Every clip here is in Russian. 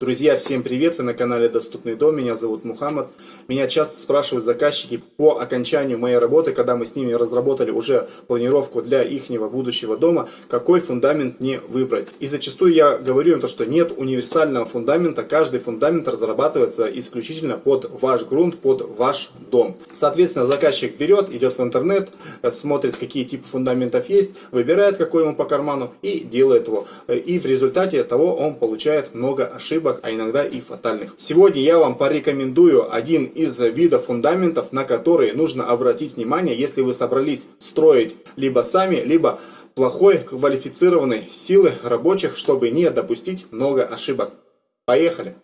Друзья, всем привет! Вы на канале Доступный дом, меня зовут Мухаммад. Меня часто спрашивают заказчики по окончанию моей работы, когда мы с ними разработали уже планировку для ихнего будущего дома, какой фундамент мне выбрать. И зачастую я говорю им то, что нет универсального фундамента, каждый фундамент разрабатывается исключительно под ваш грунт, под ваш дом. Соответственно, заказчик берет, идет в интернет, смотрит, какие типы фундаментов есть, выбирает, какой ему по карману и делает его. И в результате того он получает много ошибок ошибок, а иногда и фатальных. Сегодня я вам порекомендую один из видов фундаментов, на которые нужно обратить внимание, если вы собрались строить либо сами, либо плохой квалифицированной силы рабочих, чтобы не допустить много ошибок. Поехали!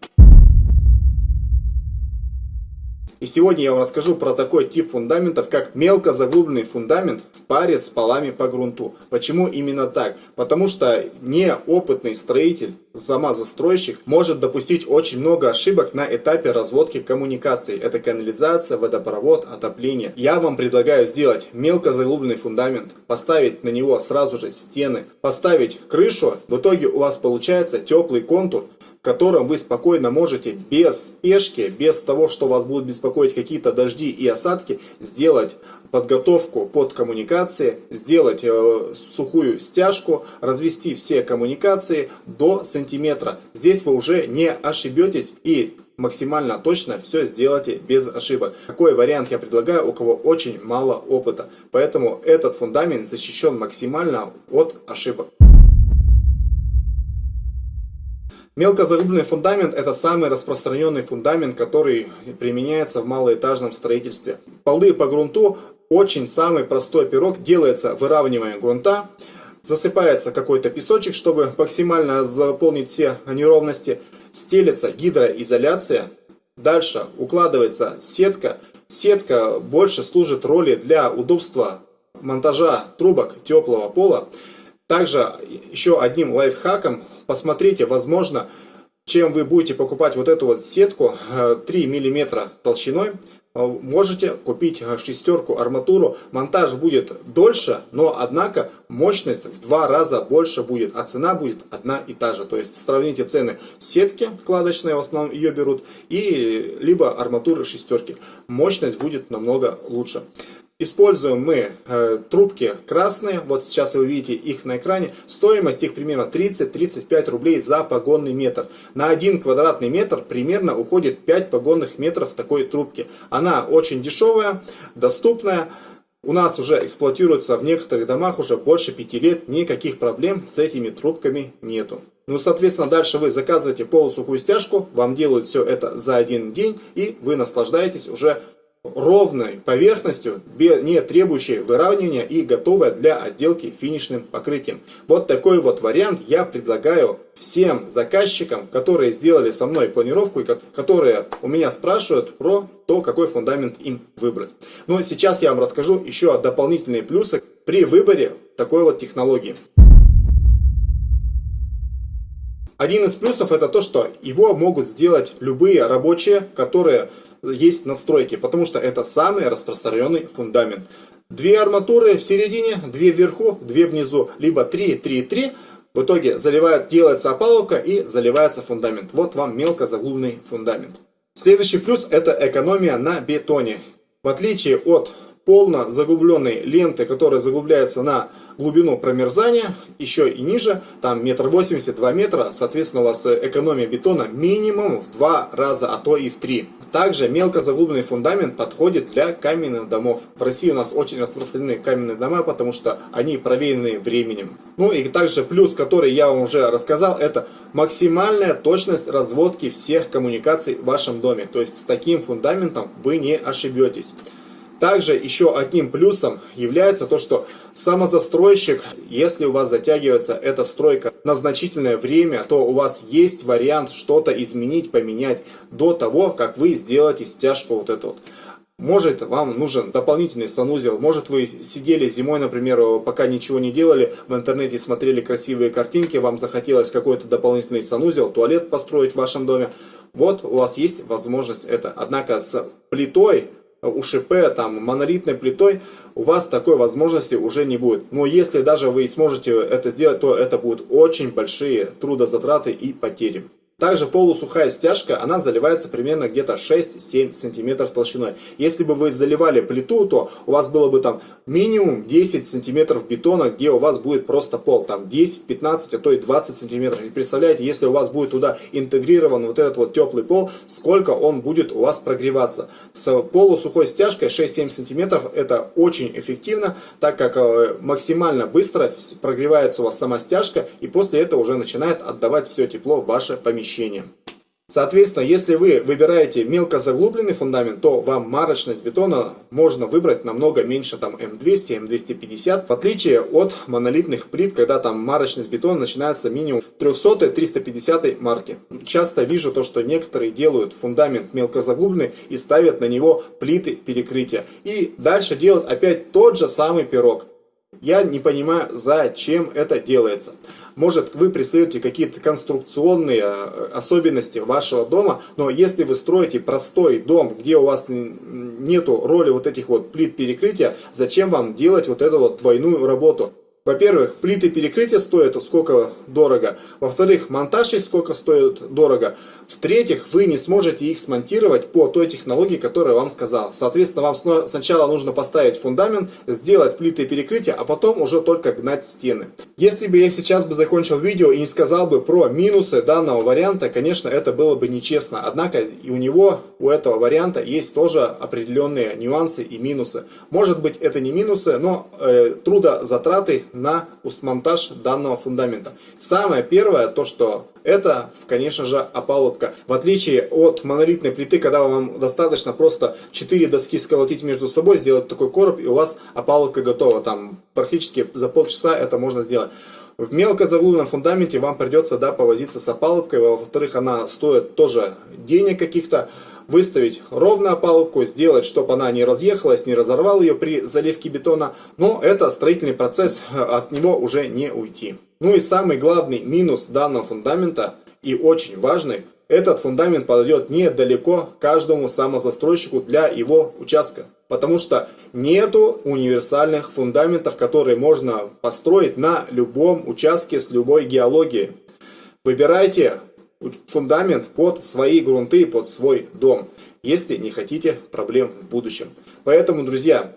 И сегодня я вам расскажу про такой тип фундаментов, как мелко заглубленный фундамент в паре с полами по грунту. Почему именно так? Потому что неопытный строитель, сама застройщик, может допустить очень много ошибок на этапе разводки коммуникаций. Это канализация, водопровод, отопление. Я вам предлагаю сделать мелко заглубленный фундамент, поставить на него сразу же стены, поставить крышу. В итоге у вас получается теплый контур, котором вы спокойно можете без спешки, без того, что вас будут беспокоить какие-то дожди и осадки, сделать подготовку под коммуникации, сделать э, сухую стяжку, развести все коммуникации до сантиметра. Здесь вы уже не ошибетесь и максимально точно все сделайте без ошибок. Такой вариант я предлагаю, у кого очень мало опыта. Поэтому этот фундамент защищен максимально от ошибок. Мелкозагрубленный фундамент это самый распространенный фундамент, который применяется в малоэтажном строительстве. Полы по грунту очень самый простой пирог. Делается выравнивание грунта, засыпается какой-то песочек, чтобы максимально заполнить все неровности. Стелится гидроизоляция. Дальше укладывается сетка. Сетка больше служит роли для удобства монтажа трубок теплого пола. Также еще одним лайфхаком, посмотрите, возможно, чем вы будете покупать вот эту вот сетку 3 э, мм толщиной, э, можете купить шестерку арматуру. Монтаж будет дольше, но однако мощность в два раза больше будет, а цена будет одна и та же. То есть сравните цены сетки вкладочные, в основном ее берут, и либо арматуры шестерки. Мощность будет намного лучше. Используем мы э, трубки красные, вот сейчас вы видите их на экране. Стоимость их примерно 30-35 рублей за погонный метр. На один квадратный метр примерно уходит 5 погонных метров такой трубки. Она очень дешевая, доступная. У нас уже эксплуатируется в некоторых домах уже больше 5 лет, никаких проблем с этими трубками нету. Ну, соответственно, дальше вы заказываете полусухую стяжку, вам делают все это за один день, и вы наслаждаетесь уже ровной поверхностью, не требующей выравнивания и готовая для отделки финишным покрытием. Вот такой вот вариант я предлагаю всем заказчикам, которые сделали со мной планировку и которые у меня спрашивают про то, какой фундамент им выбрать. Но сейчас я вам расскажу еще дополнительные плюсы при выборе такой вот технологии. Один из плюсов это то, что его могут сделать любые рабочие, которые есть настройки, потому что это самый распространенный фундамент. Две арматуры в середине, две вверху, две внизу, либо 3, 3, 3. В итоге заливает, делается опалубка и заливается фундамент. Вот вам мелко заглубленный фундамент. Следующий плюс это экономия на бетоне. В отличие от полно заглубленной ленты, которая заглубляется на глубину промерзания, еще и ниже, там метр восемьдесят, два метра, соответственно у вас экономия бетона минимум в два раза, а то и в три. Также мелко заглубленный фундамент подходит для каменных домов. В России у нас очень распространены каменные дома, потому что они проверены временем. Ну и также плюс, который я вам уже рассказал, это максимальная точность разводки всех коммуникаций в вашем доме. То есть с таким фундаментом вы не ошибетесь. Также еще одним плюсом является то, что самозастройщик, если у вас затягивается эта стройка на значительное время, то у вас есть вариант что-то изменить, поменять до того, как вы сделаете стяжку вот эту вот. Может вам нужен дополнительный санузел, может вы сидели зимой, например, пока ничего не делали, в интернете смотрели красивые картинки, вам захотелось какой-то дополнительный санузел, туалет построить в вашем доме. Вот у вас есть возможность это. Однако с плитой УШП, там, монолитной плитой, у вас такой возможности уже не будет. Но если даже вы сможете это сделать, то это будут очень большие трудозатраты и потери. Также полусухая стяжка, она заливается примерно где-то 6-7 сантиметров толщиной. Если бы вы заливали плиту, то у вас было бы там минимум 10 сантиметров бетона, где у вас будет просто пол. Там 10, 15, а то и 20 сантиметров. И представляете, если у вас будет туда интегрирован вот этот вот теплый пол, сколько он будет у вас прогреваться. С полусухой стяжкой 6-7 сантиметров это очень эффективно, так как э, максимально быстро прогревается у вас сама стяжка, и после этого уже начинает отдавать все тепло в ваше помещение помещения. Соответственно, если вы выбираете мелко заглубленный фундамент, то вам марочность бетона можно выбрать намного меньше, там М200, М250, в отличие от монолитных плит, когда там марочность бетона начинается минимум 300-350 марки. Часто вижу то, что некоторые делают фундамент мелко заглубленный и ставят на него плиты перекрытия. И дальше делают опять тот же самый пирог. Я не понимаю, зачем это делается. Может, вы преследуете какие-то конструкционные э, особенности вашего дома, но если вы строите простой дом, где у вас нету роли вот этих вот плит перекрытия, зачем вам делать вот эту вот двойную работу? Во-первых, плиты перекрытия стоят сколько дорого. Во-вторых, монтаж их сколько стоит дорого. В-третьих, вы не сможете их смонтировать по той технологии, которую я вам сказал. Соответственно, вам сначала нужно поставить фундамент, сделать плиты перекрытия, а потом уже только гнать стены. Если бы я сейчас бы закончил видео и не сказал бы про минусы данного варианта, конечно, это было бы нечестно. Однако и у него, у этого варианта есть тоже определенные нюансы и минусы. Может быть это не минусы, но э, трудозатраты на монтаж данного фундамента. Самое первое, то что это, конечно же, опалубка. В отличие от монолитной плиты, когда вам достаточно просто 4 доски сколотить между собой, сделать такой короб, и у вас опалубка готова. Там практически за полчаса это можно сделать. В мелко заглубленном фундаменте вам придется да, повозиться с опалубкой. Во-вторых, она стоит тоже денег каких-то выставить ровно опалубку, сделать, чтобы она не разъехалась, не разорвал ее при заливке бетона. Но это строительный процесс, от него уже не уйти. Ну и самый главный минус данного фундамента и очень важный, этот фундамент подойдет недалеко каждому самозастройщику для его участка. Потому что нету универсальных фундаментов, которые можно построить на любом участке с любой геологией. Выбирайте фундамент под свои грунты, под свой дом, если не хотите проблем в будущем. Поэтому, друзья,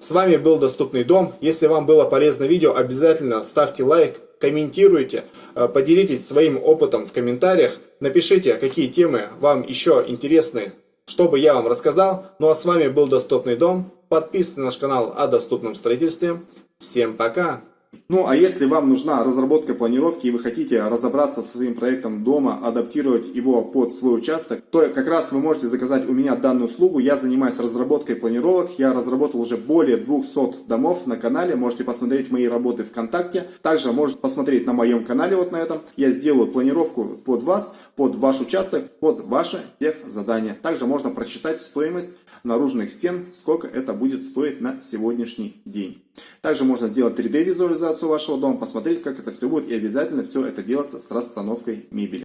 с вами был Доступный дом. Если вам было полезно видео, обязательно ставьте лайк, комментируйте, э, поделитесь своим опытом в комментариях, напишите, какие темы вам еще интересны, чтобы я вам рассказал. Ну а с вами был Доступный дом. Подписывайтесь на наш канал о доступном строительстве. Всем пока! Ну, а если вам нужна разработка планировки и вы хотите разобраться со своим проектом дома, адаптировать его под свой участок, то как раз вы можете заказать у меня данную услугу. Я занимаюсь разработкой планировок. Я разработал уже более 200 домов на канале. Можете посмотреть мои работы ВКонтакте. Также можете посмотреть на моем канале вот на этом. Я сделаю планировку под вас, под ваш участок, под ваше тех задания. Также можно прочитать стоимость наружных стен, сколько это будет стоить на сегодняшний день. Также можно сделать 3D визуализацию вашего дома, посмотреть, как это все будет, и обязательно все это делаться с расстановкой мебели.